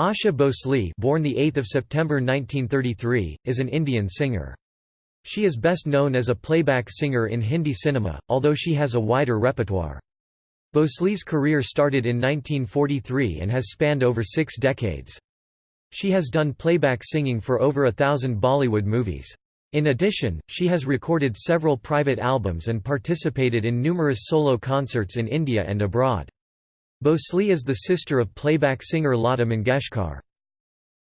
Asha Bhosle born 8 September 1933, is an Indian singer. She is best known as a playback singer in Hindi cinema, although she has a wider repertoire. Bhosle's career started in 1943 and has spanned over six decades. She has done playback singing for over a thousand Bollywood movies. In addition, she has recorded several private albums and participated in numerous solo concerts in India and abroad. Bhosle is the sister of playback singer Lata Mangeshkar.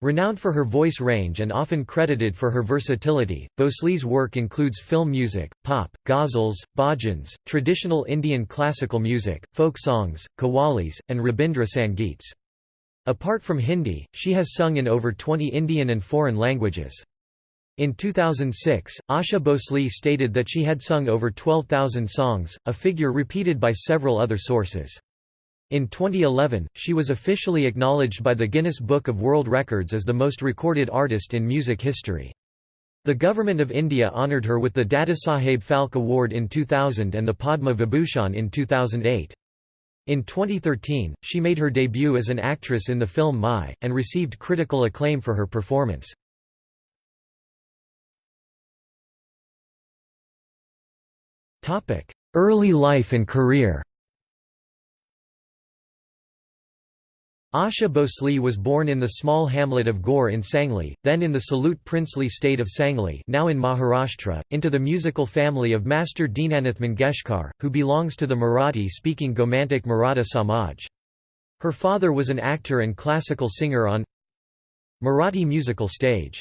Renowned for her voice range and often credited for her versatility, Bhosle's work includes film music, pop, ghazals, bhajans, traditional Indian classical music, folk songs, qawwalis, and Rabindra Sangeets. Apart from Hindi, she has sung in over 20 Indian and foreign languages. In 2006, Asha Bhosle stated that she had sung over 12,000 songs, a figure repeated by several other sources. In 2011, she was officially acknowledged by the Guinness Book of World Records as the most recorded artist in music history. The Government of India honoured her with the Dadasaheb Phalke Award in 2000 and the Padma Vibhushan in 2008. In 2013, she made her debut as an actress in the film Mai, and received critical acclaim for her performance. Early life and career Asha Bhosle was born in the small hamlet of Gore in Sangli, then in the Salute princely state of Sangli now in Maharashtra, into the musical family of Master Dinanath Mangeshkar, who belongs to the Marathi-speaking Gomantak Maratha Samaj. Her father was an actor and classical singer on Marathi musical stage.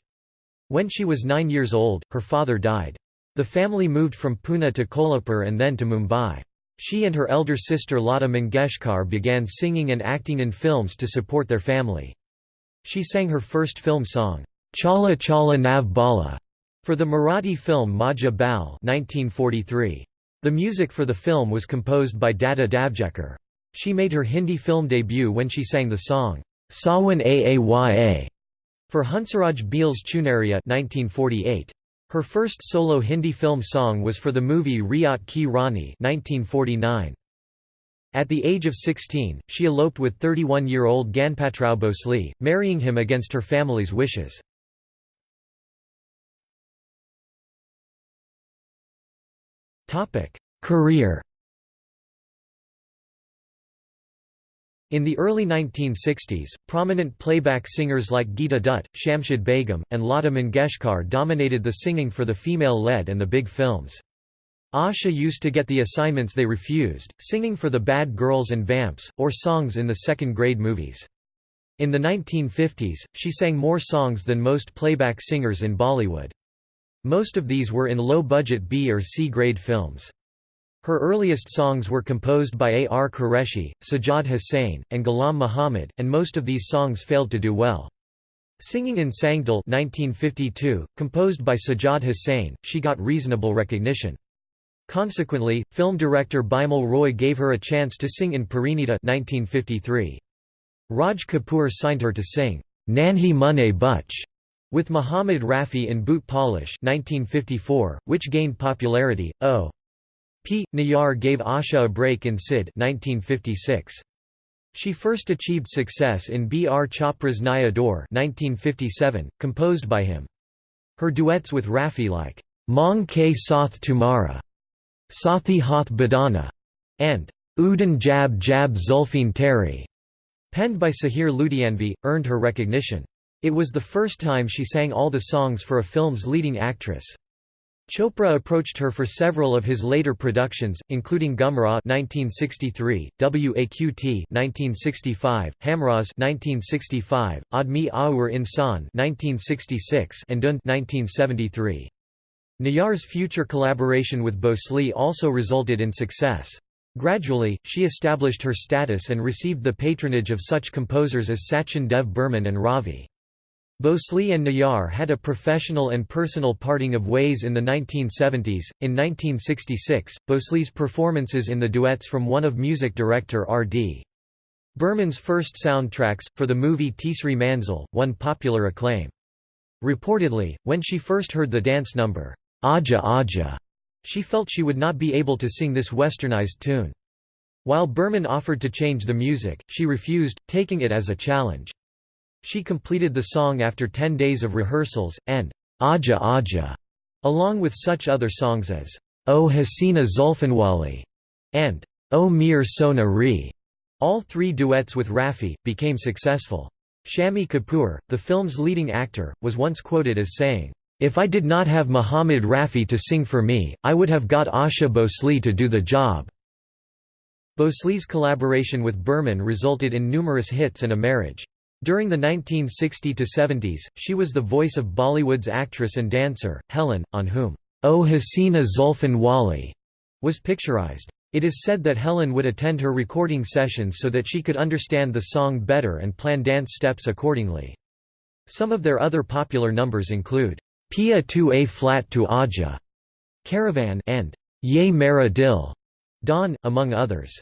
When she was nine years old, her father died. The family moved from Pune to Kolhapur and then to Mumbai. She and her elder sister Lata Mangeshkar began singing and acting in films to support their family. She sang her first film song, Chala Chala Nav Bala, for the Marathi film Majha Baal 1943. The music for the film was composed by Dada Davjekar. She made her Hindi film debut when she sang the song, Sawan Aaya for Hansraj Behl's Chunaria 1948. Her first solo Hindi film song was for the movie Riyat Ki Rani 1949. At the age of 16, she eloped with 31-year-old Ganpatrao Bhosle, marrying him against her family's wishes. Career In the early 1960s, prominent playback singers like Geeta Dutt, Shamshad Begum, and Lata Mangeshkar dominated the singing for the female-led and the big films. Asha used to get the assignments they refused, singing for the Bad Girls and Vamps, or songs in the second-grade movies. In the 1950s, she sang more songs than most playback singers in Bollywood. Most of these were in low-budget B or C-grade films. Her earliest songs were composed by A. R. Qureshi, Sajjad Hussain, and Ghulam Muhammad, and most of these songs failed to do well. Singing in Sangdil 1952, composed by Sajjad Hussain, she got reasonable recognition. Consequently, film director Bimal Roy gave her a chance to sing in Parinita 1953. Raj Kapoor signed her to sing, Nanhi Munne Butch, with Muhammad Rafi in Boot Polish 1954, which gained popularity. O. P. Nayar gave Asha a break in CID 1956. She first achieved success in B. R. Chopra's Naya Daur 1957, composed by him. Her duets with Rafi like, Mong Ke Sath Tumara, Sathi Hath Badana, and Udan Jab Jab Zulfin Teri, penned by Sahir Ludhianvi, earned her recognition. It was the first time she sang all the songs for a film's leading actress. Chopra approached her for several of his later productions, including Gumrah (1963), Waqt (1965), Hamraz (1965), Admi Aur Insan (1966), and Dhund (1973). Nayar's future collaboration with Bhosle also resulted in success. Gradually, she established her status and received the patronage of such composers as Sachin Dev Burman and Ravi. Bhosle and Nayar had a professional and personal parting of ways in the 1970s. In 1966, Bhosle's performances in the duets from one of music director R.D. Burman's first soundtracks, for the movie Tisri Manzil, won popular acclaim. Reportedly, when she first heard the dance number, Aja Aja, she felt she would not be able to sing this westernized tune. While Burman offered to change the music, she refused, taking it as a challenge. She completed the song after 10 days of rehearsals, and Aja Aja, along with such other songs as O Hasina Zulfanwali and O Mir Sona Re. All three duets with Rafi, became successful. Shammi Kapoor, the film's leading actor, was once quoted as saying, "'If I did not have Muhammad Rafi to sing for me, I would have got Asha Bhosle to do the job." Bhosle's collaboration with Burman resulted in numerous hits and a marriage. During the 1960–70s, she was the voice of Bollywood's actress and dancer, Helen, on whom, "'O Hasina Zulfan Wali' was picturized. It is said that Helen would attend her recording sessions so that she could understand the song better and plan dance steps accordingly. Some of their other popular numbers include, Pia tu a flat tu aja, Caravan and Ye Mera Dil, Don, among others.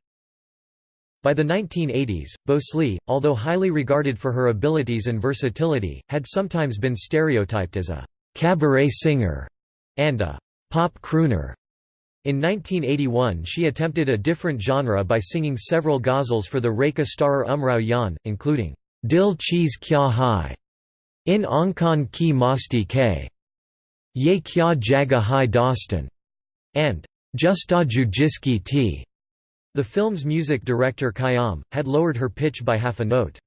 By the 1980s, Bhosle, although highly regarded for her abilities and versatility, had sometimes been stereotyped as a «cabaret singer» and a «pop crooner». In 1981 she attempted a different genre by singing several ghazals for the Rekha starer Umrao Jan, including «Dil Cheez Kya Hai», In Ankhan Ki Masti K, Ye Kya Jaga Hai Dostan, and Justaju Jiski T. The film's music director Khayyam, had lowered her pitch by half a note.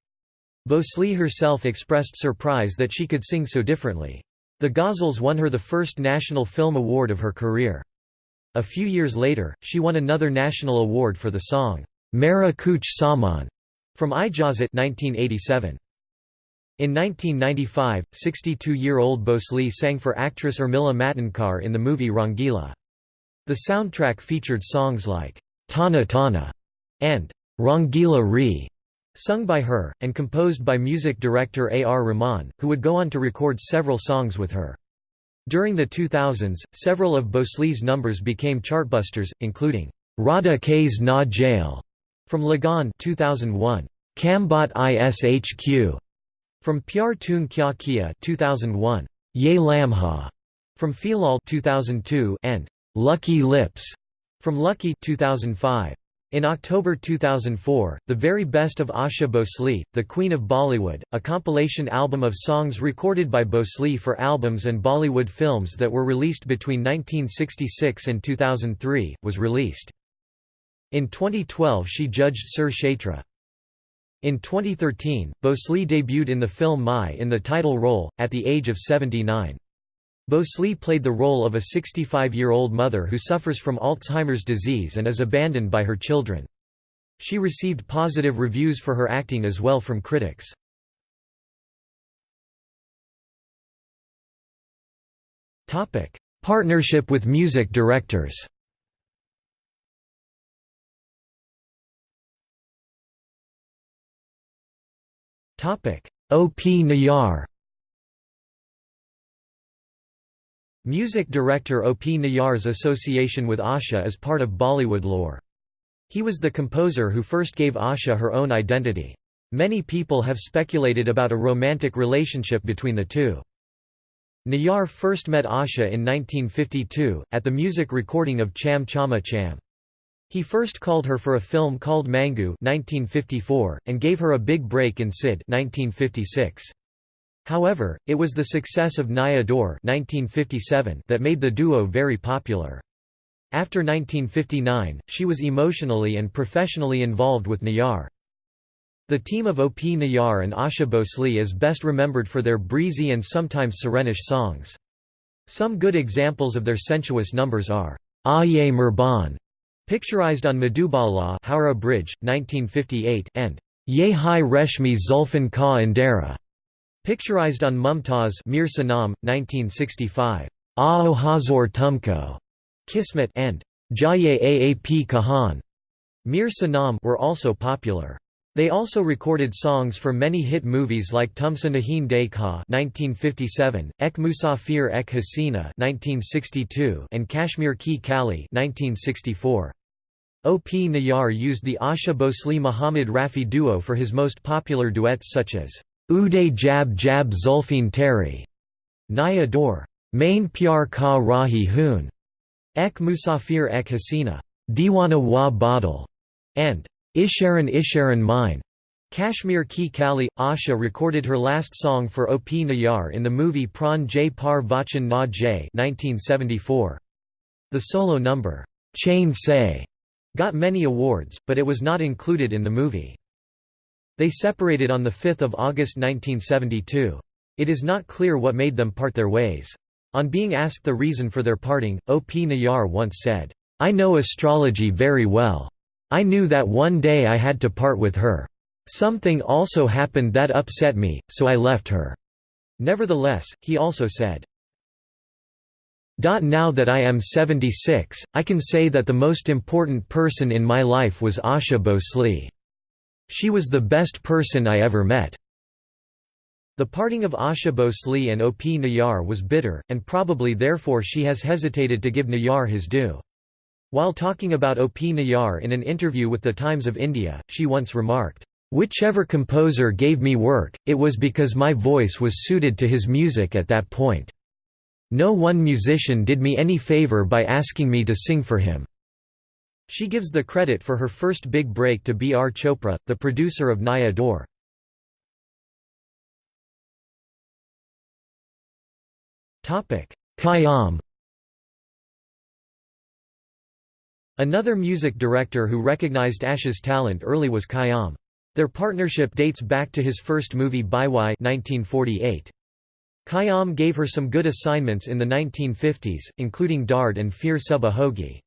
Bhosle herself expressed surprise that she could sing so differently. The Ghazals won her the first National Film Award of her career. A few years later, she won another national award for the song, Mera Kuch Saman, from Ijazat 1987. In 1995, 62-year-old Bhosle sang for actress Urmila Matondkar in the movie Rangila. The soundtrack featured songs like Tana Tana, and Rangila Re, sung by her, and composed by music director A. R. Rahman, who would go on to record several songs with her. During the 2000s, several of Bhosle's numbers became chartbusters, including Radha K's Na Jail from Lagaan 2001, Kambakht Ishq from Pyar Tune Kya Kiya 2001, Ye Lamha from Filal 2002 and Lucky Lips from Lucky 2005. In October 2004, The Very Best of Asha Bhosle, The Queen of Bollywood, a compilation album of songs recorded by Bhosle for albums and Bollywood films that were released between 1966 and 2003, was released. In 2012 she judged Sur Kshetra. In 2013, Bhosle debuted in the film Mai in the title role, at the age of 79. Bhosle played the role of a 65-year-old mother who suffers from Alzheimer's disease and is abandoned by her children. She received positive reviews for her acting as well from critics. Partnership with music directors O. P. Nayar Music director O. P. Nayar's association with Asha is part of Bollywood lore. He was the composer who first gave Asha her own identity. Many people have speculated about a romantic relationship between the two. Nayar first met Asha in 1952, at the music recording of Cham Chama Cham. He first called her for a film called Mangu 1954, and gave her a big break in CID 1956. However, it was the success of Naya Daur that made the duo very popular. After 1959, she was emotionally and professionally involved with Nayar. The team of O.P. Nayar and Asha Bhosle is best remembered for their breezy and sometimes serenish songs. Some good examples of their sensuous numbers are, Aye Murban, picturized on Madhubala Howrah Bridge, 1958 and Ye Hai Reshmi Zulfan Ka Indera, Picturized on Mumtaz Mir Sanam, 1965. Aao Hazor Tumko, Kismet and Jaye Aap Kahan, Mir Sanam were also popular. They also recorded songs for many hit movies like Tumsa Nahin Dekha (1957), Ek Musafir Ek Hasina (1962), and Kashmir Ki Kali (1964). O.P. Nayar used the Asha Bhosle Muhammad Rafi duo for his most popular duets such as Uday Jab Jab Zulfin Teri, Naya Daur, Main Pyar Ka Rahi Hoon, Ek Musafir Ek Hasina, Diwana Wa Badal, and Isharan Isharan Mine. Kashmir Ki Kali – Asha recorded her last song for O P Nayar in the movie Pran Jai Par Vachan Na Jai 1974. The solo number, Chain Say, got many awards, but it was not included in the movie. They separated on 5 August 1972. It is not clear what made them part their ways. On being asked the reason for their parting, O. P. Nayar once said, I know astrology very well. I knew that one day I had to part with her. Something also happened that upset me, so I left her." Nevertheless, he also said, now that I am 76, I can say that the most important person in my life was Asha Bhosle. She was the best person I ever met. The parting of Asha Bhosle and O.P. Nayar was bitter, and probably therefore she has hesitated to give Nayar his due. While talking about O.P. Nayar in an interview with The Times of India, she once remarked, Whichever composer gave me work, it was because my voice was suited to his music at that point. No one musician did me any favor by asking me to sing for him." She gives the credit for her first big break to B. R. Chopra, the producer of Naya Daur. Khayyam Another music director who recognized Asha's talent early was Khayyam. Their partnership dates back to his first movie Baiwai 1948. Khayyam gave her some good assignments in the 1950s, including Dard and Phir Suba Hogi.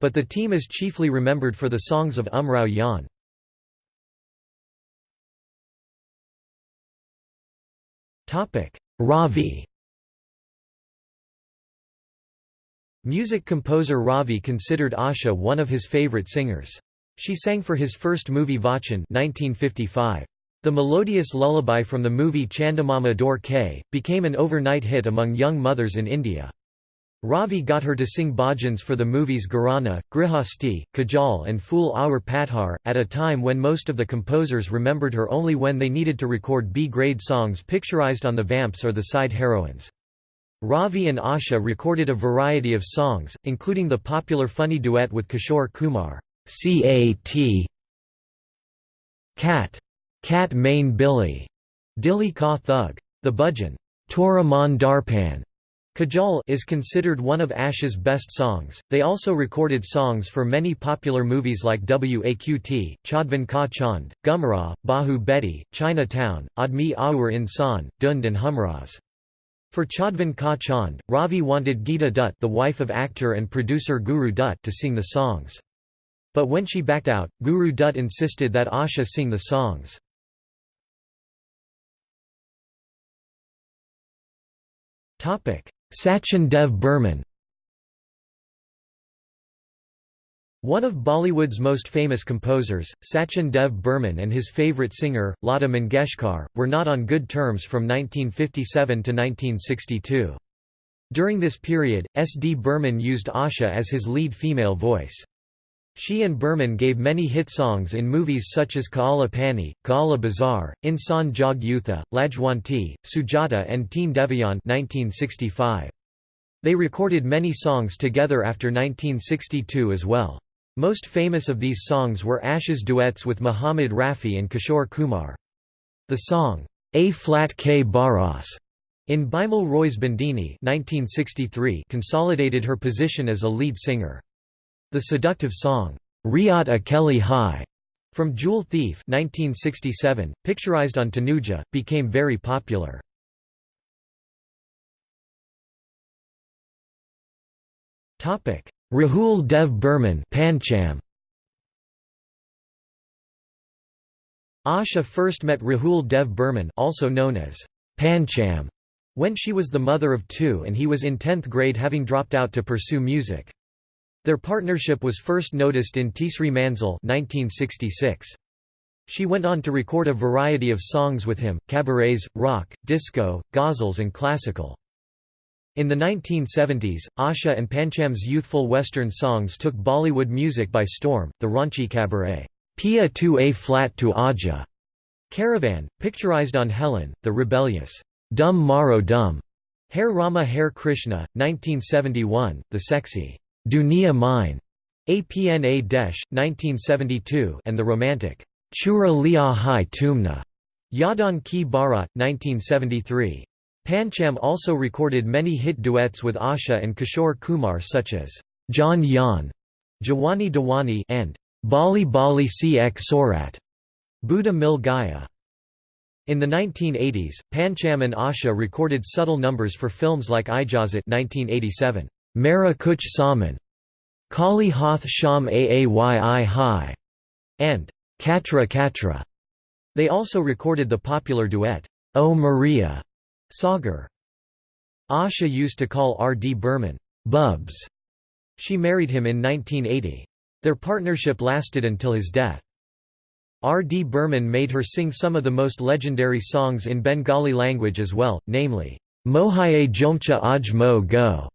But the team is chiefly remembered for the songs of Umrao Jaan. Ravi Music composer Ravi considered Asha one of his favorite singers. She sang for his first movie Vachan 1955. The melodious lullaby from the movie Chandamama Daur Ke, became an overnight hit among young mothers in India. Ravi got her to sing bhajans for the movies Gharana, Grihasti, Kajal and Phool Aur Patthar, at a time when most of the composers remembered her only when they needed to record B-grade songs picturized on the vamps or the side heroines. Ravi and Asha recorded a variety of songs, including the popular funny duet with Kishore Kumar. CAT Cat Cat Main Billy Dilli Ka Thug The Bhajan Tora Mon Darpan Kajal is considered one of Asha's best songs. They also recorded songs for many popular movies like Waqt, Chaudhvan Ka Chand, Gumrah, Bahu Beti, Chinatown, Admi Aur Insan, Dhund and Humraz. For Chaudhvan Ka Chand, Ravi wanted Geeta Dutt the wife of actor and producer Guru Dutt to sing the songs. But when she backed out, Guru Dutt insisted that Asha sing the songs. Sachin Dev Burman One of Bollywood's most famous composers, Sachin Dev Burman and his favourite singer, Lata Mangeshkar, were not on good terms from 1957 to 1962. During this period, S. D. Burman used Asha as his lead female voice. She and Burman gave many hit songs in movies such as Kaala Pani, Kaala Bazaar, Insan Jog Yutha, Lajwanti, Sujata and Teen Devayan 1965. They recorded many songs together after 1962 as well. Most famous of these songs were Asha's duets with Muhammad Rafi and Kishore Kumar. The song, A Flat K Baras, in Bimal Roy's Bandini 1963 consolidated her position as a lead singer. The seductive song, Riyat Akeli Hai, from Jewel Thief 1967, picturized on Tanuja, became very popular. Rahul Dev Burman Pancham. Asha first met Rahul Dev Burman also known as Pancham when she was the mother of two and he was in 10th grade having dropped out to pursue music. Their partnership was first noticed in Tisri Manzil 1966. She went on to record a variety of songs with him, cabarets, rock, disco, ghazals and classical. In the 1970s, Asha and Pancham's youthful Western songs took Bollywood music by storm, the raunchy cabaret, Pia tu a flat to aja, Caravan, picturized on Helen, the rebellious, Dum Maro Dum, Hare Rama Hare Krishna, 1971, the sexy, Dunia Mine, APNA Desh, 1972 and the romantic, Chura Liya Hai Tumna, Yadan Ki Bara, 1973. Pancham also recorded many hit duets with Asha and Kishore Kumar such as John Yan, Jawani Dawani and Bali Bali Ek Sorat, Buddha Mil Gaya. In the 1980s, Pancham and Asha recorded subtle numbers for films like Ijazat 1987, Mera Kuch Saman, Kali Hoth Sham Aayi Hai, and Katra Katra. They also recorded the popular duet, O Maria, Sagar. Asha used to call R. D. Burman, Bubs. She married him in 1980. Their partnership lasted until his death. R. D. Burman made her sing some of the most legendary songs in Bengali language as well, namely, Mohaye Jomcha Aj Mo Go,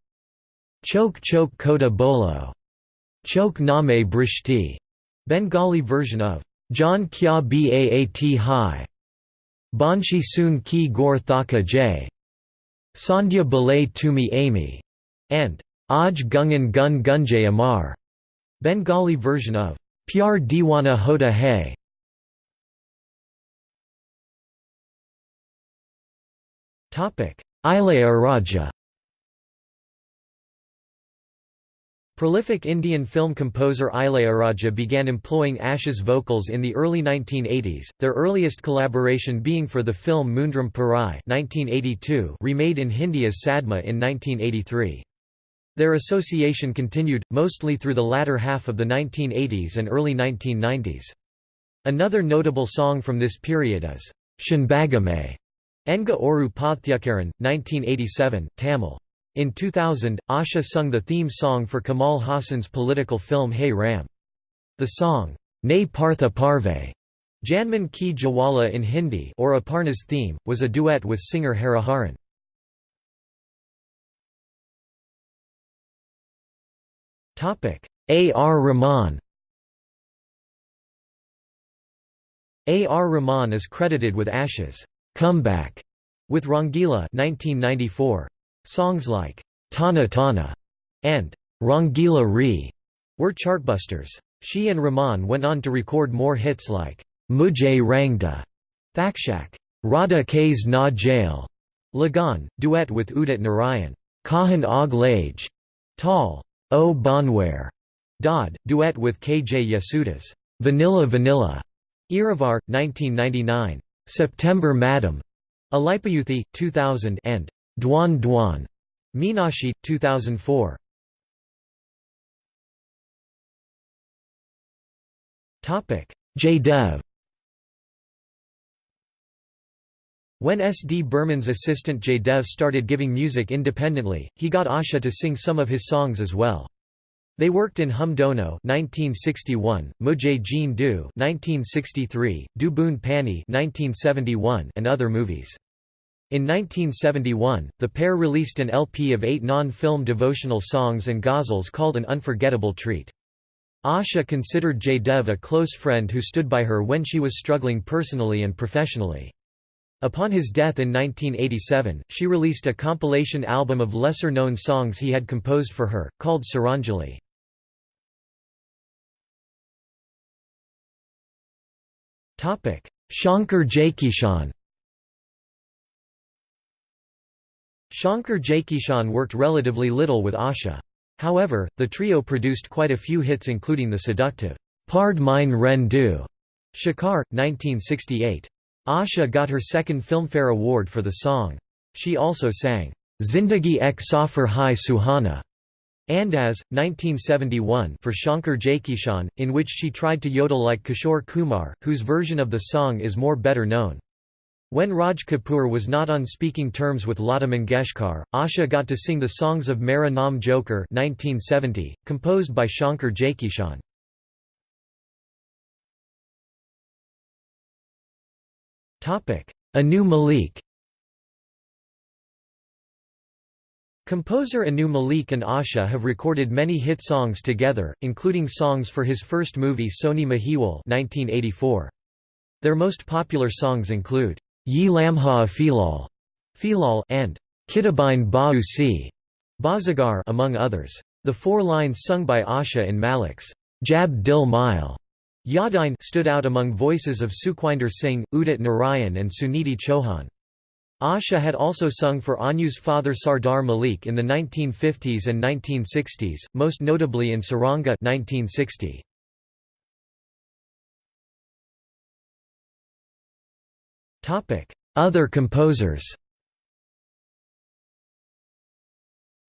Chok Chok Kota Bolo, Chok Name Brishti, Bengali version of John Kya Baat Hai, Banshi Soon Ki Gor Thaka J, Sandhya Balay Tumi Amy, and Aj Gungan Gun Gunjay Amar, Bengali version of Pyar Diwana Hota Hai. Ilayaraja Prolific Indian film composer Ilayaraja began employing Ash's vocals in the early 1980s, their earliest collaboration being for the film Moondram Pirai 1982 remade in Hindi as Sadma in 1983. Their association continued, mostly through the latter half of the 1980s and early 1990s. Another notable song from this period is, Shanbagame, Enga Oru Pathyakaran, 1987, Tamil. In 2000, Asha sung the theme song for Kamal Haasan's political film Hey Ram. The song, Ne Partha Parve, Janman Ki Jawala in Hindi or Aparna's theme, was a duet with singer Hariharan. A. R. Rahman A. R. Rahman is credited with Asha's comeback with Rangila 1994. Songs like Tana Tana and Rangila Re were chartbusters. She and Rahman went on to record more hits like Mujhe Rangda, Thakshak, Radha K's Na Jail, Lagaan, duet with Udit Narayan, Kahan Og Lage, Tall, oh O Bonware, Dodd, duet with K. J. Yesudas, Vanilla Vanilla, Iruvar, 1999, September Madam, Alaipayuthey, 2000 and Dwan Dwan, Meenaxi, 2004. Topic: Jaydev. When S. D. Burman's assistant Jaydev started giving music independently, he got Asha to sing some of his songs as well. They worked in Hum Dono 1961, Mujhe Jeen Do 1963, Du Boon Pani 1971, and other movies. In 1971, the pair released an LP of eight non-film devotional songs and ghazals called An Unforgettable Treat. Asha considered Jaydev a close friend who stood by her when she was struggling personally and professionally. Upon his death in 1987, she released a compilation album of lesser-known songs he had composed for her, called Saranjali. Shankar Jaikishan Shankar Jaikishan worked relatively little with Asha. However, the trio produced quite a few hits including the seductive, Pard Mine Ren Du, Shikar, 1968. Asha got her second Filmfare Award for the song. She also sang, Zindagi Ek Safar Hai Suhana, and as, 1971 for Shankar Jaikishan, in which she tried to yodel like Kishore Kumar, whose version of the song is more better known. When Raj Kapoor was not on speaking terms with Lata Mangeshkar, Asha got to sing the songs of Mera Joker 1970, composed by Shankar Jaikishan. Anu Malik Composer Anu Malik and Asha have recorded many hit songs together, including songs for his first movie Sohni Mahiwal 1984. Their most popular songs include, Ye Lamha Filal, Filal and Kitabine Ba'u Si, Baazigar among others. The four lines sung by Asha in Malik's Jab Dil Mile Yadin stood out among voices of Sukhwinder Singh, Udit Narayan and Sunidhi Chauhan. Asha had also sung for Anu's father Sardar Malik in the 1950s and 1960s, most notably in Saranga 1960. Other composers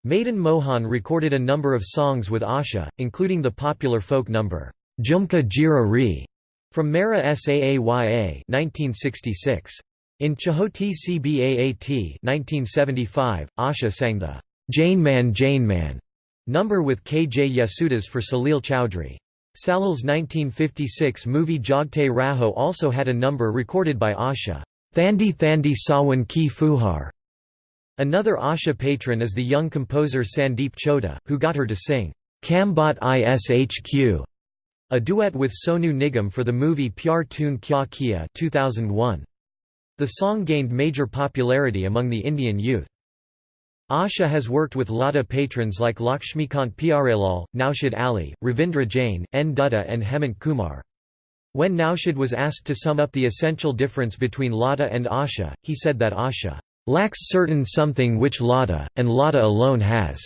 Madan Mohan recorded a number of songs with Asha, including the popular folk number, Jhumka Jira Re, from Mera Saaya 1966. In Chahoti Cbaat 1975, Asha sang the Jane Man Jane Man number with K. J. Yesudas for Salil Chowdhury. Salil's 1956 movie Jagte Raho also had a number recorded by Asha, Thandi Thandi Sawan Ki Fuhar, Another Asha patron is the young composer Sandeep Chowta, who got her to sing, Kambakht Ishq, a duet with Sonu Nigam for the movie Pyar Tune Kya Kiya 2001. The song gained major popularity among the Indian youth. Asha has worked with Lata patrons like Lakshmikant Pyarelal, Naushad Ali, Ravindra Jain, N. Dutta and Hemant Kumar. When Naushad was asked to sum up the essential difference between Lata and Asha, he said that Asha lacks certain something which Lata, and Lata alone has.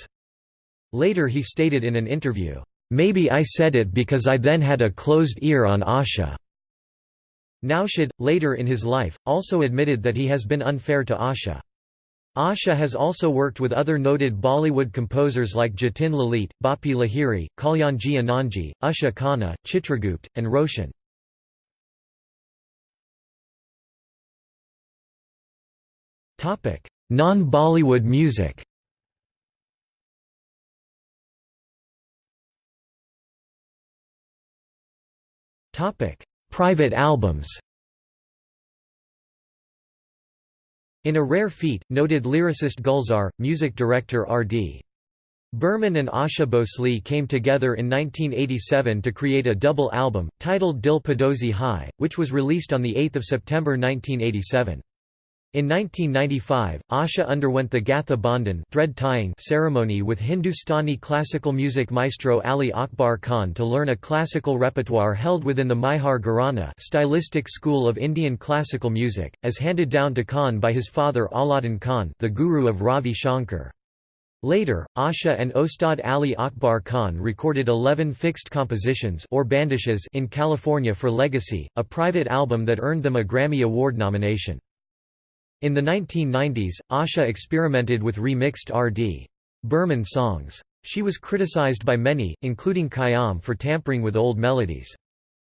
Later he stated in an interview, Maybe I said it because I then had a closed ear on Asha. Naushad, later in his life, also admitted that he has been unfair to Asha. Asha has also worked with other noted Bollywood composers like Jatin Lalit, Bappi Lahiri, Kalyanji Anandji, Usha Khanna, Chitragupt, and Roshan. Non-Bollywood music Private albums In a rare feat, noted lyricist Gulzar, music director R.D. Burman and Asha Bhosle came together in 1987 to create a double album, titled Dil Padosi Hai, which was released on 8 September 1987. In 1995, Asha underwent the Gatha Bandhan thread tying ceremony with Hindustani classical music maestro Ali Akbar Khan to learn a classical repertoire held within the Maihar Gharana stylistic school of Indian classical music, as handed down to Khan by his father Alauddin Khan the guru of Ravi Shankar. Later, Asha and Ostad Ali Akbar Khan recorded 11 fixed compositions or bandishes in California for Legacy, a private album that earned them a Grammy Award nomination. In the 1990s, Asha experimented with remixed R.D. Burman songs. She was criticized by many, including Khayyam for tampering with old melodies.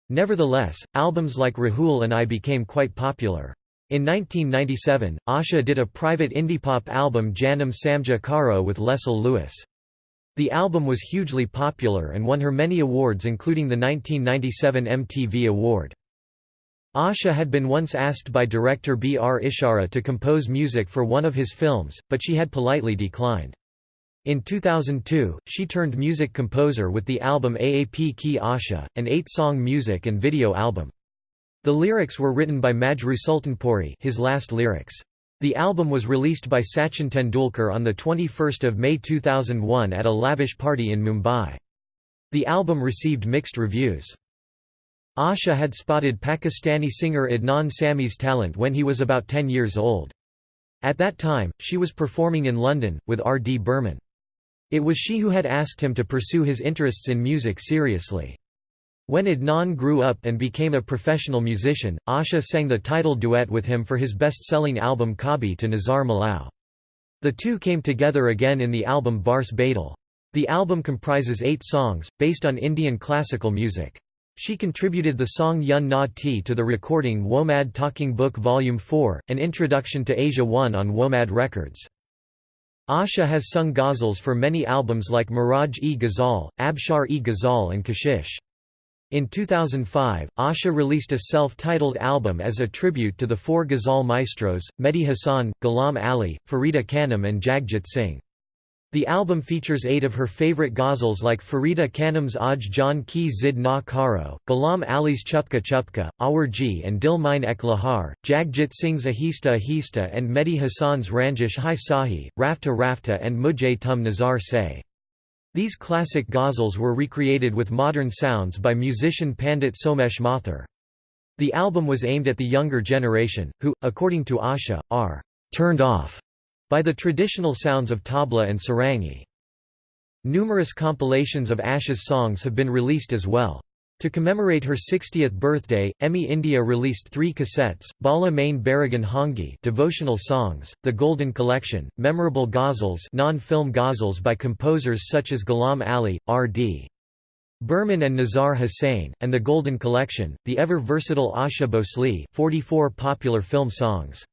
Nevertheless, albums like Rahul and I became quite popular. In 1997, Asha did a private indie-pop album Janam Samja Karo with Leslie Lewis. The album was hugely popular and won her many awards including the 1997 MTV Award. Asha had been once asked by director B. R. Ishara to compose music for one of his films, but she had politely declined. In 2002, she turned music composer with the album Aap Ki Asha, an eight-song music and video album. The lyrics were written by Majrooh Sultanpuri his last lyrics. The album was released by Sachin Tendulkar on 21 May 2001 at a lavish party in Mumbai. The album received mixed reviews. Asha had spotted Pakistani singer Adnan Sami's talent when he was about 10 years old. At that time, she was performing in London, with R. D. Burman. It was she who had asked him to pursue his interests in music seriously. When Adnan grew up and became a professional musician, Asha sang the title duet with him for his best-selling album Kabi to Nazar Milau. The two came together again in the album Bars Badal. The album comprises eight songs, based on Indian classical music. She contributed the song Yun Na Ti to the recording WOMAD Talking Book Volume 4, an introduction to Asia 1 on WOMAD Records. Asha has sung ghazals for many albums like Miraj-e-Ghazal, Abshar-e-Ghazal and Kashish. In 2005, Asha released a self-titled album as a tribute to the four ghazal maestros, Mehdi Hassan, Ghulam Ali, Farida Khanum and Jagjit Singh. The album features eight of her favorite ghazals like Farida Khanum's Aj Jan Ki Zid Na Karo, Ghulam Ali's Chupka Chupka, Awarji and Dil Mine Ek Lahar, Jagjit Singh's Ahista Ahista and Mehdi Hassan's Ranjish Hai Sahi, Rafta Rafta and Mujhe Tum Nazar Se. These classic ghazals were recreated with modern sounds by musician Pandit Somesh Mathur. The album was aimed at the younger generation, who, according to Asha, are «turned off» by the traditional sounds of tabla and sarangi. Numerous compilations of Asha's songs have been released as well. To commemorate her 60th birthday, EMI India released three cassettes, Bala Main Baragan Hongi devotional songs, The Golden Collection, memorable ghazals non-film ghazals by composers such as Ghulam Ali, R.D. Burman and Nazar Hussain, and The Golden Collection, the ever-versatile Asha Bhosle 44 popular film songs.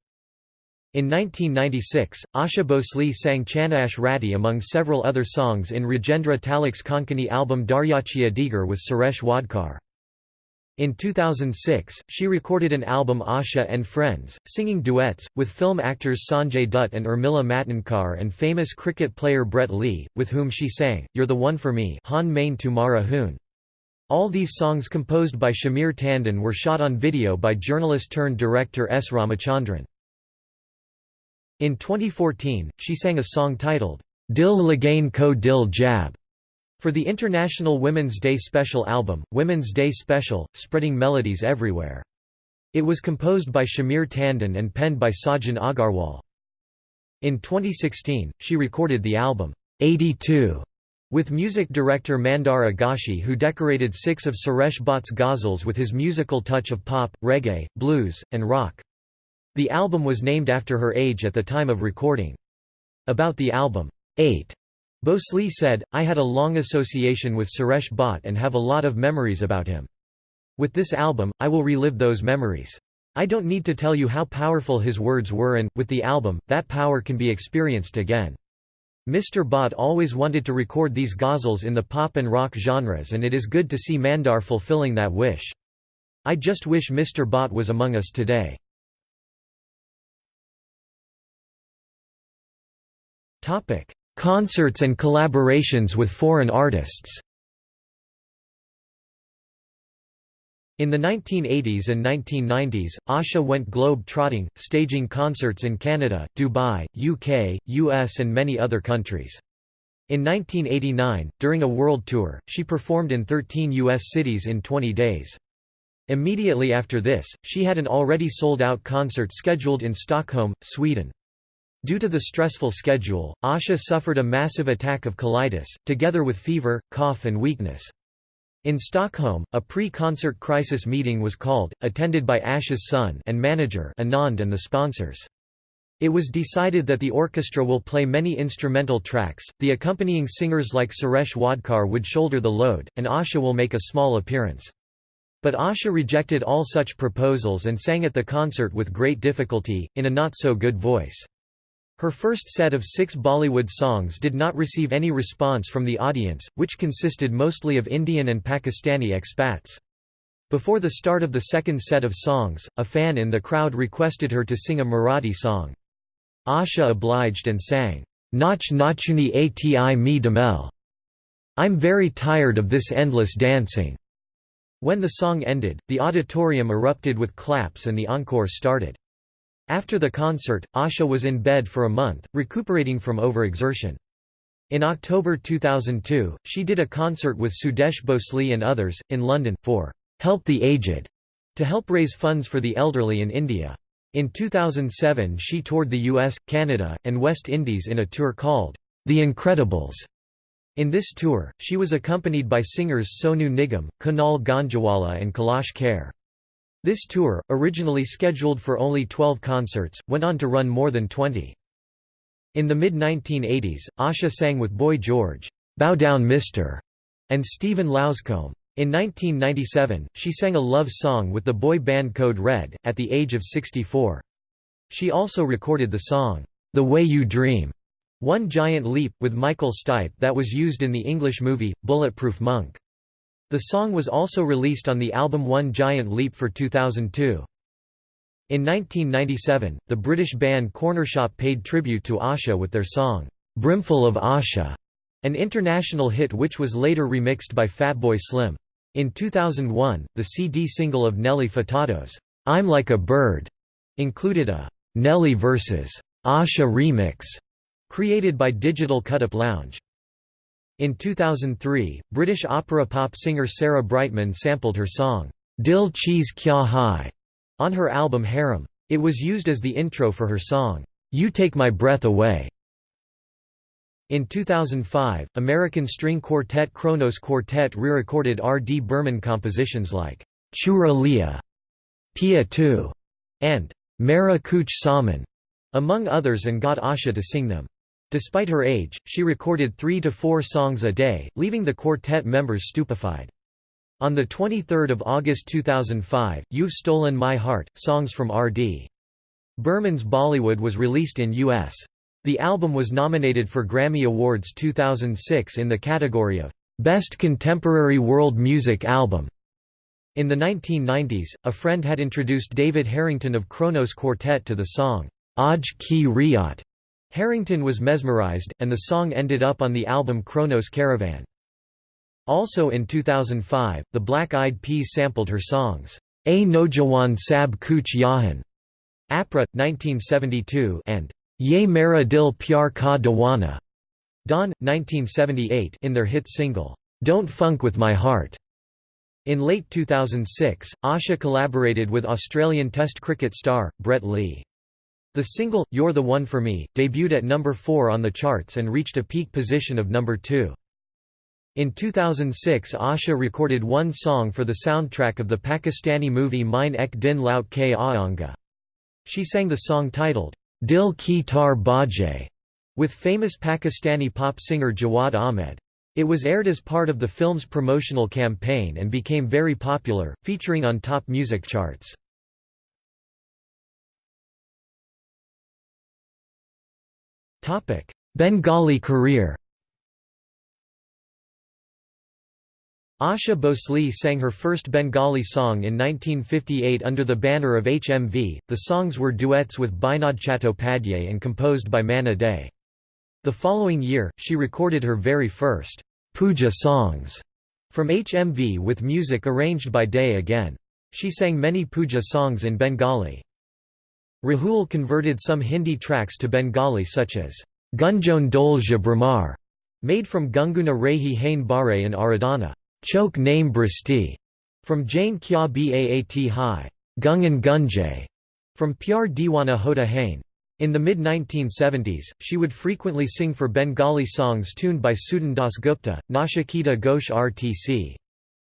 In 1996, Asha Bhosle sang Chanash Rati among several other songs in Rajendra Talak's Konkani album Daryachiya Digar with Suresh Wadkar. In 2006, she recorded an album Asha and Friends, singing duets, with film actors Sanjay Dutt and Urmila Matondkar and famous cricket player Brett Lee, with whom she sang, You're the One for Me Han Main Tumhara Hoon. All these songs composed by Shamir Tandon were shot on video by journalist-turned-director S. Ramachandran. In 2014, she sang a song titled, Dil Lagain Ko Dil Jab, for the International Women's Day Special album, Women's Day Special, Spreading Melodies Everywhere. It was composed by Shamir Tandon and penned by Sajan Agarwal. In 2016, she recorded the album, 82, with music director Mandar Agashi who decorated six of Suresh Bhatt's ghazals with his musical touch of pop, reggae, blues, and rock. The album was named after her age at the time of recording. About the album, 8. Bhosle said, I had a long association with Suresh Bhatt and have a lot of memories about him. With this album, I will relive those memories. I don't need to tell you how powerful his words were and, with the album, that power can be experienced again. Mr. Bhatt always wanted to record these ghazals in the pop and rock genres and it is good to see Mandar fulfilling that wish. I just wish Mr. Bhatt was among us today. Concerts and collaborations with foreign artists In the 1980s and 1990s, Asha went globe-trotting, staging concerts in Canada, Dubai, UK, US and many other countries. In 1989, during a world tour, she performed in 13 U.S. cities in 20 days. Immediately after this, she had an already sold-out concert scheduled in Stockholm, Sweden. Due to the stressful schedule, Asha suffered a massive attack of colitis, together with fever, cough and weakness. In Stockholm, a pre-concert crisis meeting was called, attended by Asha's son and manager Anand and the sponsors. It was decided that the orchestra will play many instrumental tracks, the accompanying singers like Suresh Wadkar would shoulder the load, and Asha will make a small appearance. But Asha rejected all such proposals and sang at the concert with great difficulty, in a not-so-good voice. Her first set of six Bollywood songs did not receive any response from the audience, which consisted mostly of Indian and Pakistani expats. Before the start of the second set of songs, a fan in the crowd requested her to sing a Marathi song. Asha obliged and sang, Nach Nachuni Ati me damel. I'm very tired of this endless dancing. When the song ended, the auditorium erupted with claps and the encore started. After the concert, Asha was in bed for a month, recuperating from overexertion. In October 2002, she did a concert with Sudesh Bhosle and others, in London, for Help the Aged, to help raise funds for the elderly in India. In 2007 she toured the US, Canada, and West Indies in a tour called The Incredibles. In this tour, she was accompanied by singers Sonu Nigam, Kunal Ganjawala and Kailash Kher. This tour, originally scheduled for only 12 concerts, went on to run more than 20. In the mid-1980s, Asha sang with Boy George, "'Bow Down Mister' and Stephen Luscombe. In 1997, she sang a love song with the boy band Code Red, at the age of 64. She also recorded the song, "'The Way You Dream' One Giant Leap, with Michael Stipe that was used in the English movie, Bulletproof Monk. The song was also released on the album One Giant Leap for 2002. In 1997, the British band Cornershop paid tribute to Asha with their song, "'Brimful of Asha", an international hit which was later remixed by Fatboy Slim. In 2001, the CD single of Nelly Furtado's, "'I'm Like a Bird' included a "'Nelly vs. Asha remix' created by Digital Cutup Lounge. In 2003, British opera pop singer Sarah Brightman sampled her song, Dil Cheez Kya Hai, on her album Harem. It was used as the intro for her song, You Take My Breath Away. In 2005, American string quartet Kronos Quartet re-recorded R. D. Burman compositions like Chura Lia, Pia Tu, and Mera Kuch Saman, among others and got Asha to sing them. Despite her age, she recorded three to four songs a day, leaving the quartet members stupefied. On 23 August 2005, You've Stolen My Heart, songs from R.D. Burman's Bollywood was released in U.S. The album was nominated for Grammy Awards 2006 in the category of Best Contemporary World Music Album. In the 1990s, a friend had introduced David Harrington of Kronos Quartet to the song, Aj Ki Riyat, Harrington was mesmerized, and the song ended up on the album Kronos Caravan. Also in 2005, the Black Eyed Peas sampled her songs, A Nojawan Sab Kuch Yahan, Apra, 1972 and Ye Mera Dil Pyar Ka Dawana, Don, 1978 in their hit single, Don't Funk With My Heart. In late 2006, Asha collaborated with Australian Test cricket star, Brett Lee. The single, You're the One for Me, debuted at number 4 on the charts and reached a peak position of number 2. In 2006 Asha recorded one song for the soundtrack of the Pakistani movie Mine Ek Din Laut Ke Aanga. She sang the song titled, Dil Ki Tar Baje, with famous Pakistani pop singer Jawad Ahmed. It was aired as part of the film's promotional campaign and became very popular, featuring on top music charts. Bengali career Asha Bhosle sang her first Bengali song in 1958 under the banner of HMV. The songs were duets with Binod Chattopadhyay and composed by Manna Dey. The following year, she recorded her very first puja songs from HMV with music arranged by Dey again. She sang many puja songs in Bengali. Rahul converted some Hindi tracks to Bengali such as Gunjon Dolja Brahmar, made from Gunguna Rehi Hain Bare and Aradhana, Chok Name Bristi, from Jain Kya Baat Hai, Gungan Gunjay, from Pyar Diwana Hota Hain. In the mid-1970s, she would frequently sing for Bengali songs tuned by Sudan Das Gupta, Nachiketa Ghosh RTC.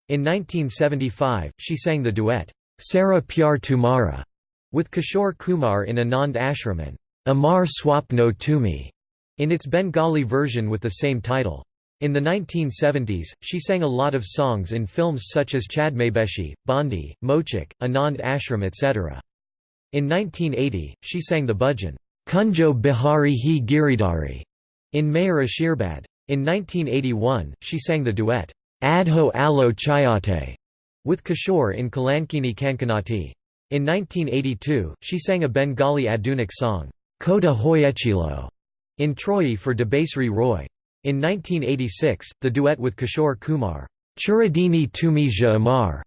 In 1975, she sang the duet, Sara Pyar Tumara, with Kishore Kumar in Anand Ashram and Amar Swapno Tumi in its Bengali version with the same title. In the 1970s, she sang a lot of songs in films such as Chadmebeshi, Bandi, Mochik, Anand Ashram etc. In 1980, she sang the bhajan, Kunjo Bihari Hi Giridhari, in Mayor Ashirbad. In 1981, she sang the duet, Adho Alo Chayate, with Kishore in Kalankini Kankanati. In 1982, she sang a Bengali Adunik song, Kota Hoyechilo, in Troyi for Debasri Roy. In 1986, the duet with Kishore Kumar, Churadini Tumi Ja Amar,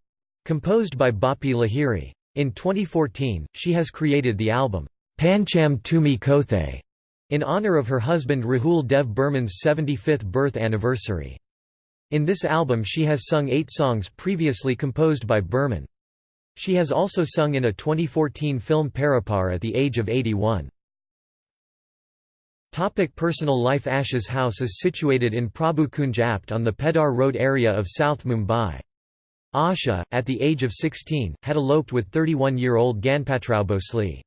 composed by Bappi Lahiri. In 2014, she has created the album, Pancham Tumi Kothe, in honor of her husband Rahul Dev Burman's 75th birth anniversary. In this album she has sung eight songs previously composed by Burman. She has also sung in a 2014 film Paripar at the age of 81. Topic personal life Asha's house is situated in Prabhukunj Apt on the Peddar Road area of South Mumbai. Asha, at the age of 16, had eloped with 31-year-old Ganpatrao Bhosle.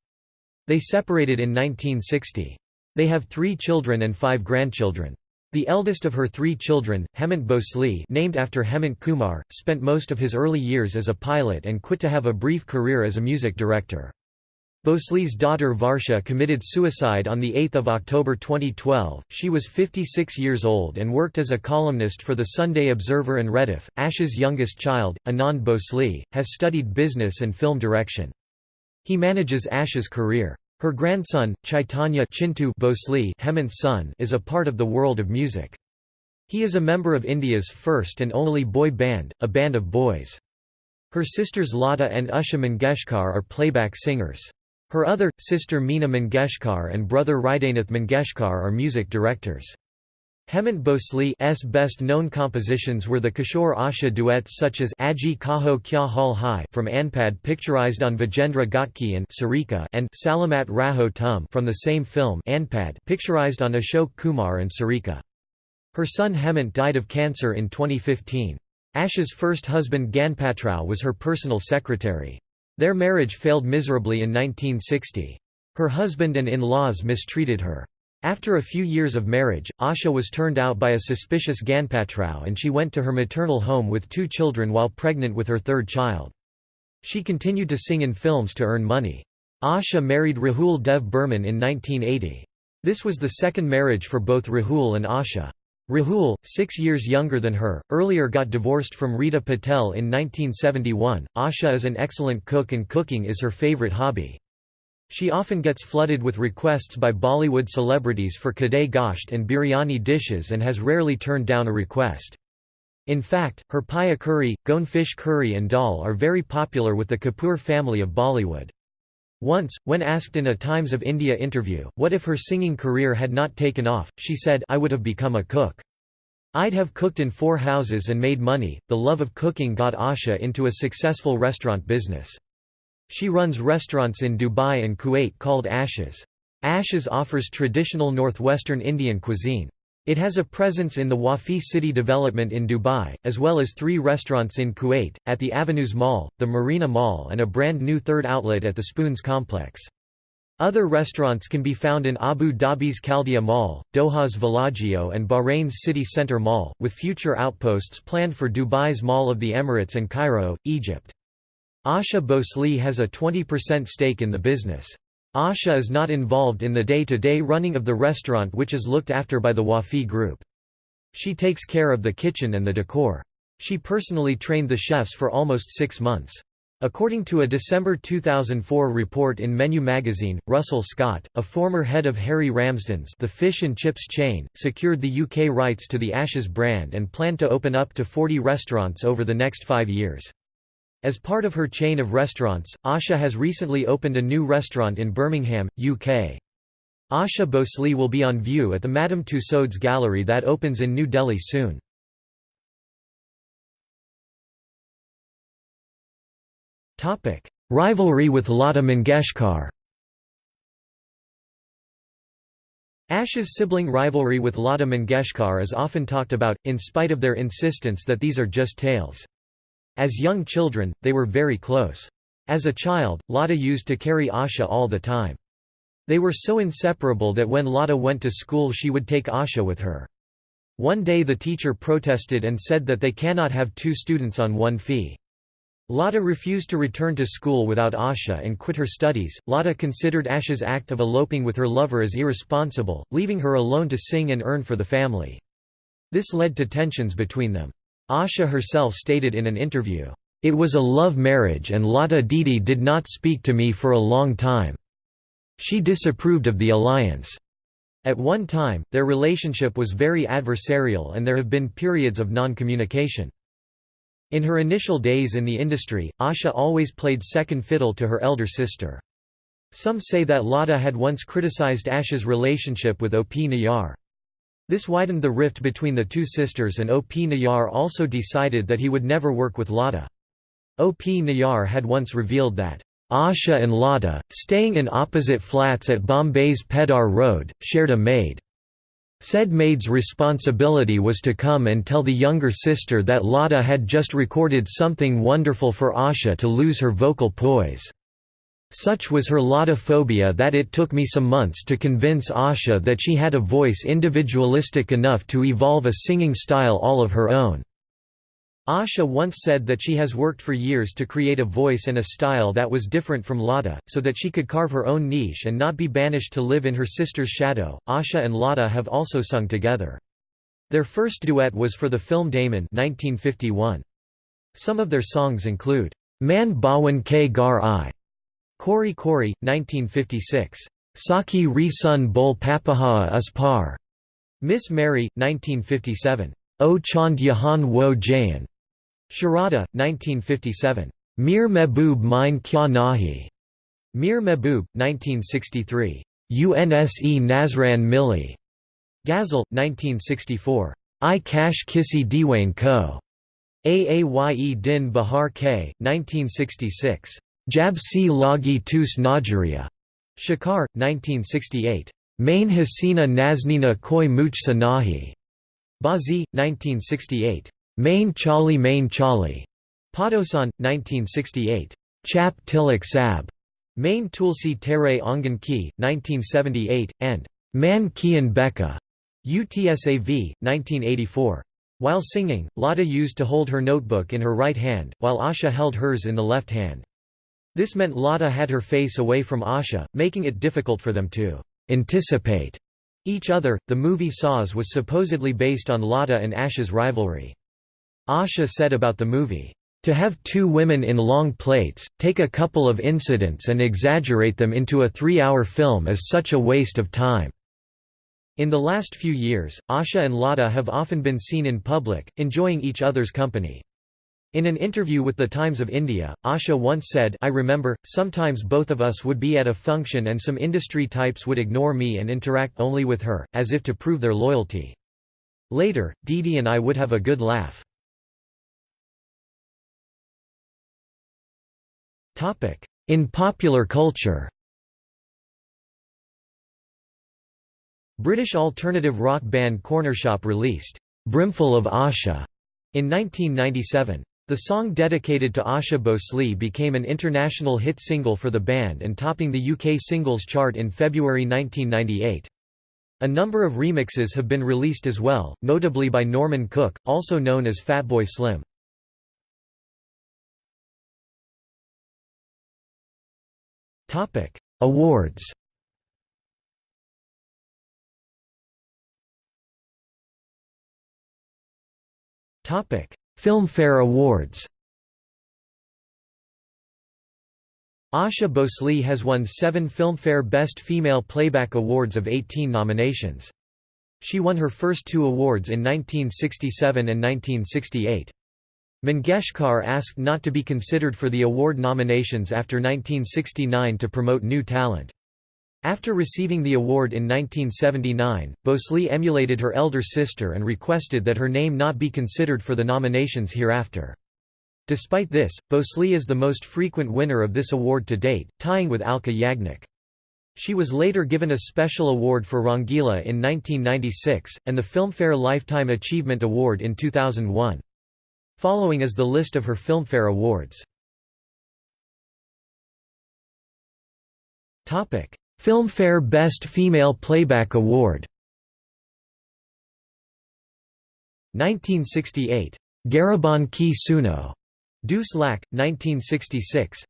They separated in 1960. They have three children and five grandchildren. The eldest of her three children, Hemant Bhosle named after Hemant Kumar, spent most of his early years as a pilot and quit to have a brief career as a music director. Bhosle's daughter Varsha committed suicide on 8 October 2012. She was 56 years old and worked as a columnist for the Sunday Observer and Rediff. Ash's youngest child, Anand Bhosle, has studied business and film direction. He manages Ash's career. Her grandson, Chaitanya Chintu Bhosle Hemant's son, is a part of the world of music. He is a member of India's first and only boy band, a band of boys. Her sisters Lata and Usha Mangeshkar are playback singers. Her other, sister Meena Mangeshkar and brother Hridaynath Mangeshkar are music directors. Hemant Bhosle's best-known compositions were the Kishore Asha duets such as Aji Kaho Kya Hal Hai from Anpad picturized on Vijayendra Ghatge and Sarika and Salamat Raho Tum from the same film Anpad picturized on Ashok Kumar and Sarika. Her son Hemant died of cancer in 2015. Asha's first husband Ganpatrao was her personal secretary. Their marriage failed miserably in 1960. Her husband and in-laws mistreated her. After a few years of marriage, Asha was turned out by a suspicious Ganpatrao and she went to her maternal home with two children while pregnant with her third child. She continued to sing in films to earn money. Asha married Rahul Dev Burman in 1980. This was the second marriage for both Rahul and Asha. Rahul, six years younger than her, earlier got divorced from Rita Patel in 1971. Asha is an excellent cook and cooking is her favorite hobby. She often gets flooded with requests by Bollywood celebrities for kadai gosht and biryani dishes and has rarely turned down a request. In fact, her paya curry, Goan fish curry and dal are very popular with the Kapoor family of Bollywood. Once, when asked in a Times of India interview, what if her singing career had not taken off, she said, I would have become a cook. I'd have cooked in four houses and made money. The love of cooking got Asha into a successful restaurant business. She runs restaurants in Dubai and Kuwait called Ashes. Ashes offers traditional northwestern Indian cuisine. It has a presence in the Wafi City development in Dubai, as well as three restaurants in Kuwait, at the Avenues Mall, the Marina Mall and a brand new third outlet at the Spoons complex. Other restaurants can be found in Abu Dhabi's Khaldia Mall, Doha's Villaggio and Bahrain's City Centre Mall, with future outposts planned for Dubai's Mall of the Emirates and Cairo, Egypt. Asha Bhosle has a 20% stake in the business. Asha is not involved in the day-to-day -day running of the restaurant which is looked after by the Wafi Group. She takes care of the kitchen and the decor. She personally trained the chefs for almost six months. According to a December 2004 report in Menu magazine, Russell Scott, a former head of Harry Ramsden's the fish and chips chain, secured the UK rights to the Ashes brand and planned to open up to 40 restaurants over the next five years. As part of her chain of restaurants, Asha has recently opened a new restaurant in Birmingham, UK. Asha Bhosle will be on view at the Madame Tussauds Gallery that opens in New Delhi soon. Rivalry with Lata Mangeshkar Asha's sibling rivalry with Lata Mangeshkar is often talked about, in spite of their insistence that these are just tales. As young children, they were very close. As a child, Lata used to carry Asha all the time. They were so inseparable that when Lata went to school she would take Asha with her. One day the teacher protested and said that they cannot have two students on one fee. Lata refused to return to school without Asha and quit her studies. Lata considered Asha's act of eloping with her lover as irresponsible, leaving her alone to sing and earn for the family. This led to tensions between them. Asha herself stated in an interview, "...it was a love marriage and Lata Didi did not speak to me for a long time. She disapproved of the alliance." At one time, their relationship was very adversarial and there have been periods of non-communication. In her initial days in the industry, Asha always played second fiddle to her elder sister. Some say that Lata had once criticized Asha's relationship with O.P. Nayyar. This widened the rift between the two sisters and O.P. Nayyar also decided that he would never work with Lata. O.P. Nayyar had once revealed that, Asha and Lata, staying in opposite flats at Bombay's Peddar Road, shared a maid. Said maid's responsibility was to come and tell the younger sister that Lata had just recorded something wonderful for Asha to lose her vocal poise. Such was her Latophobia that it took me some months to convince Asha that she had a voice individualistic enough to evolve a singing style all of her own. Asha once said that she has worked for years to create a voice and a style that was different from Lata, so that she could carve her own niche and not be banished to live in her sister's shadow. Asha and Lata have also sung together. Their first duet was for the film Damon 1951. Some of their songs include, Man Bawan K Gar I, Kori Kori, 1956. Saki Re Sun Bol Papaha Us Par. Miss Mary, 1957. O Chand Yahan Wo Jayan. Sharada, 1957. Mir Mehboob Mine Kya Nahi. Mir Mehboob, 1963. UNSE Nazran Milli. Ghazal, 1964. I Kash Kisi Diwane Ko. Aaye Din Bahar K, 1966. Jab si Lagi Tus Najaria. Shakar, 1968. Main Hasina Naznina Koi Muchsa Nahi. Bazi, 1968. Main Chali Main Chali. Padosan, 1968. Chap Tilak Sab. Main Tulsi Tere Ongan Ki, 1978, and Man Kian Beka. UTSAV, 1984. While singing, Lata used to hold her notebook in her right hand, while Asha held hers in the left hand. This meant Lata had her face away from Asha, making it difficult for them to anticipate each other. The movie Saaz was supposedly based on Lata and Asha's rivalry. Asha said about the movie, to have two women in long plates, take a couple of incidents and exaggerate them into a three-hour film is such a waste of time. In the last few years, Asha and Lata have often been seen in public, enjoying each other's company. In an interview with the Times of India, Asha once said I remember, sometimes both of us would be at a function and some industry types would ignore me and interact only with her, as if to prove their loyalty. Later, Didi and I would have a good laugh. In popular culture British alternative rock band Cornershop released, "'Brimful of Asha' in 1997. The song dedicated to Asha Bhosle became an international hit single for the band and topping the UK singles chart in February 1998. A number of remixes have been released as well, notably by Norman Cook, also known as Fatboy Slim. Awards Filmfare Awards Asha Bhosle has won seven Filmfare Best Female Playback Awards of 18 nominations. She won her first two awards in 1967 and 1968. Mangeshkar asked not to be considered for the award nominations after 1969 to promote new talent. After receiving the award in 1979, Bhosle emulated her elder sister and requested that her name not be considered for the nominations hereafter. Despite this, Bhosle is the most frequent winner of this award to date, tying with Alka Yagnik. She was later given a special award for Rangila in 1996, and the Filmfare Lifetime Achievement Award in 2001. Following is the list of her Filmfare Awards. Filmfare Best Female Playback Award 1968. Gariban Ki Suno. Dus Lakh, 1966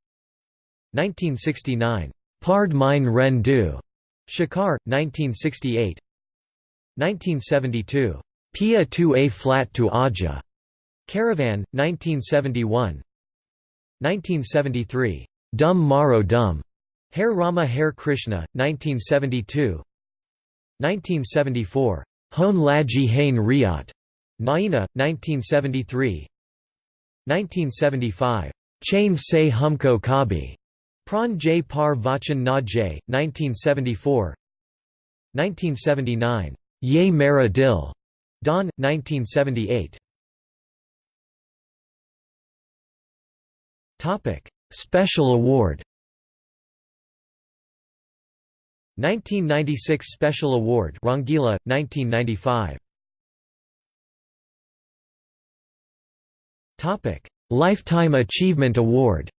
1969. Pard Mine Ren Du. Shakar, 1968 1972. Pia tu a flat tu aja. Caravan, 1971 1973. Dum Maro Dum. Hare Rama Hare Krishna, 1972 1974. Hon Laji Hain Riat. Naina, 1973 1975. Chain Se Humko Kabi. Pran J Par Vachan Na J, 1974 1979. Ye Mera Dil. Don, 1978 Special award 1996 Special Award Rangila, 1995 Lifetime Achievement Award.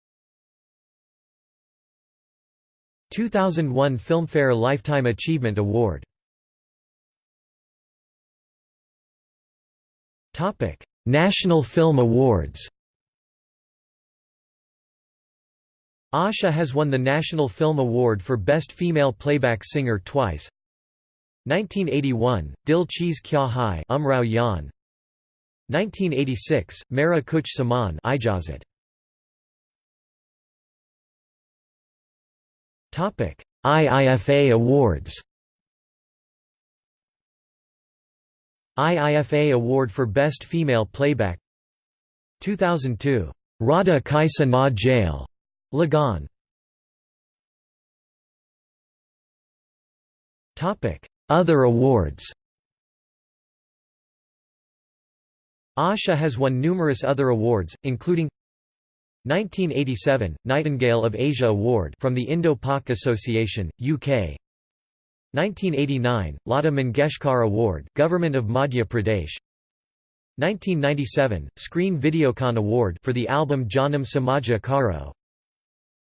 2001 Filmfare Lifetime Achievement Award. National Film Awards Asha has won the National Film Award for Best Female Playback Singer twice. 1981, Dil Cheez Kya Hai Umrao Jaan. 1986, Mera Kuch Saman Ijazat IIFA Awards. IIFA Award for Best Female Playback. 2002, Radha Kaisa Na Jail Lagaan Other awards Asha has won numerous other awards, including 1987 Nightingale of Asia Award from the Indo-Pak Association, UK. 1989 Lata Mangeshkar Award, Government of Madhya Pradesh. 1997 Screen Videocon Award for the album Janam Samaja Karo.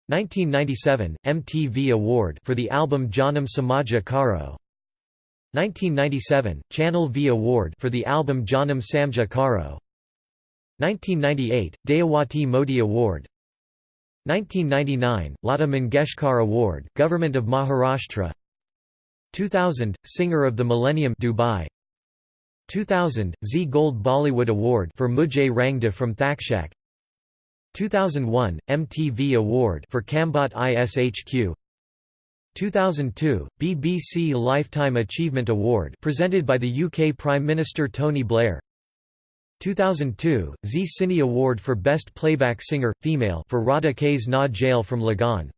1997 MTV Award for the album Janam Samaja Karo. 1997 Channel V Award for the album Janam Samja Karo. 1998 Dayawati Modi Award. 1999 Lata Mangeshkar Award, Government of Maharashtra. 2000 Singer of the Millennium Dubai. 2000 Zee Gold Bollywood Award for Mujhe Rangde from Takshak. 2001 MTV Award for Kambakht Ishq. 2002 BBC Lifetime Achievement Award presented by the UK Prime Minister Tony Blair. 2002 Zee Cine Award for Best Playback Singer Female for Radha Kays Na Jail from Lagaan.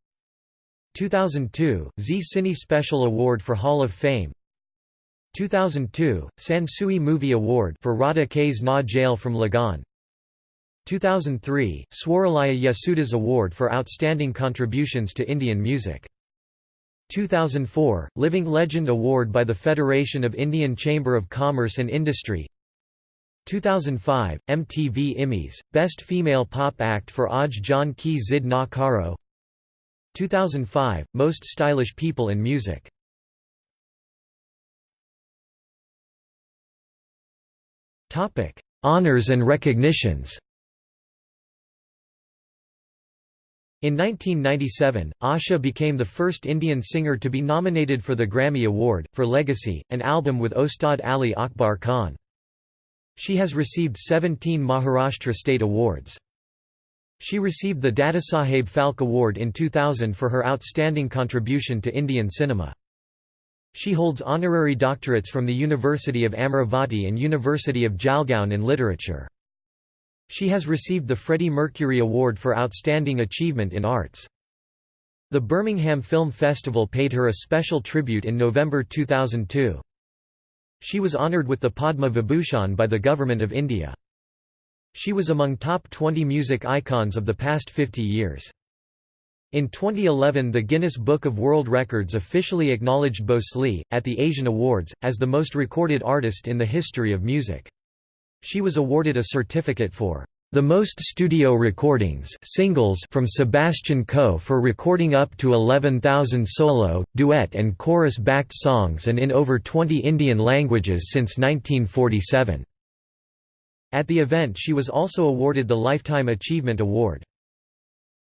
2002 Zee Cine Special Award for Hall of Fame. 2002 Sansui Movie Award for Radha Kays Na Jail from Lagaan 2003 Swaralaya Yesudas Award for Outstanding Contributions to Indian Music. 2004 Living Legend Award by the Federation of Indian Chamber of Commerce and Industry. 2005 MTV Immies Best Female Pop Act for Aj Jan Ki Zid Na Karo 2005 Most Stylish People in Music. Honors and recognitions In 1997, Asha became the first Indian singer to be nominated for the Grammy Award, for Legacy, an album with Ustad Ali Akbar Khan. She has received 17 Maharashtra state awards. She received the Dadasaheb Phalke Award in 2000 for her outstanding contribution to Indian cinema. She holds honorary doctorates from the University of Amaravati and University of Jalgaon in literature. She has received the Freddie Mercury Award for Outstanding Achievement in Arts. The Birmingham Film Festival paid her a special tribute in November 2002. She was honoured with the Padma Vibhushan by the Government of India. She was among top 20 music icons of the past 50 years. In 2011 the Guinness Book of World Records officially acknowledged Bhosle, at the Asian Awards, as the most recorded artist in the history of music. She was awarded a certificate for the most studio recordings singles from Sebastian Coe for recording up to 11,000 solo, duet and chorus-backed songs and in over 20 Indian languages since 1947. At the event she was also awarded the Lifetime Achievement Award.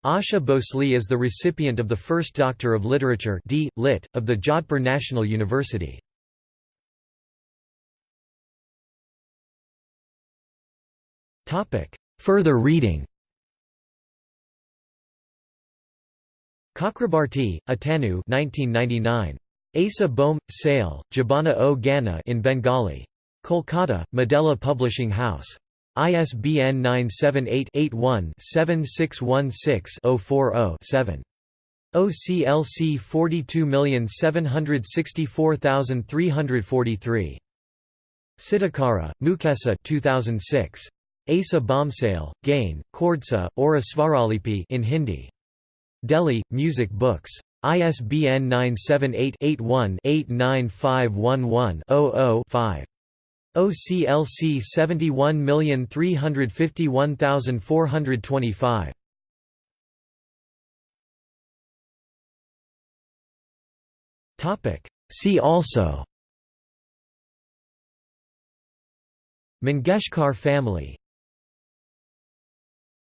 Asha Bhosle is the recipient of the First Doctor of Literature D. Lit. of the Jodhpur National University. Further reading Chakrabarti, Atanu 1999. Asa Bohm, Sale, Jabana o Gana in Bengali. Kolkata, Madela Publishing House. ISBN 978-81-7616-040-7. OCLC 42764343. Sitakara, Mukesa 2006. Asa Bomsale, Gain, Kordsa, Ora Svaralipi in Hindi. Delhi, Music Books. ISBN 978-81-89511-00-5. OCLC 71351425. See also Mangeshkar family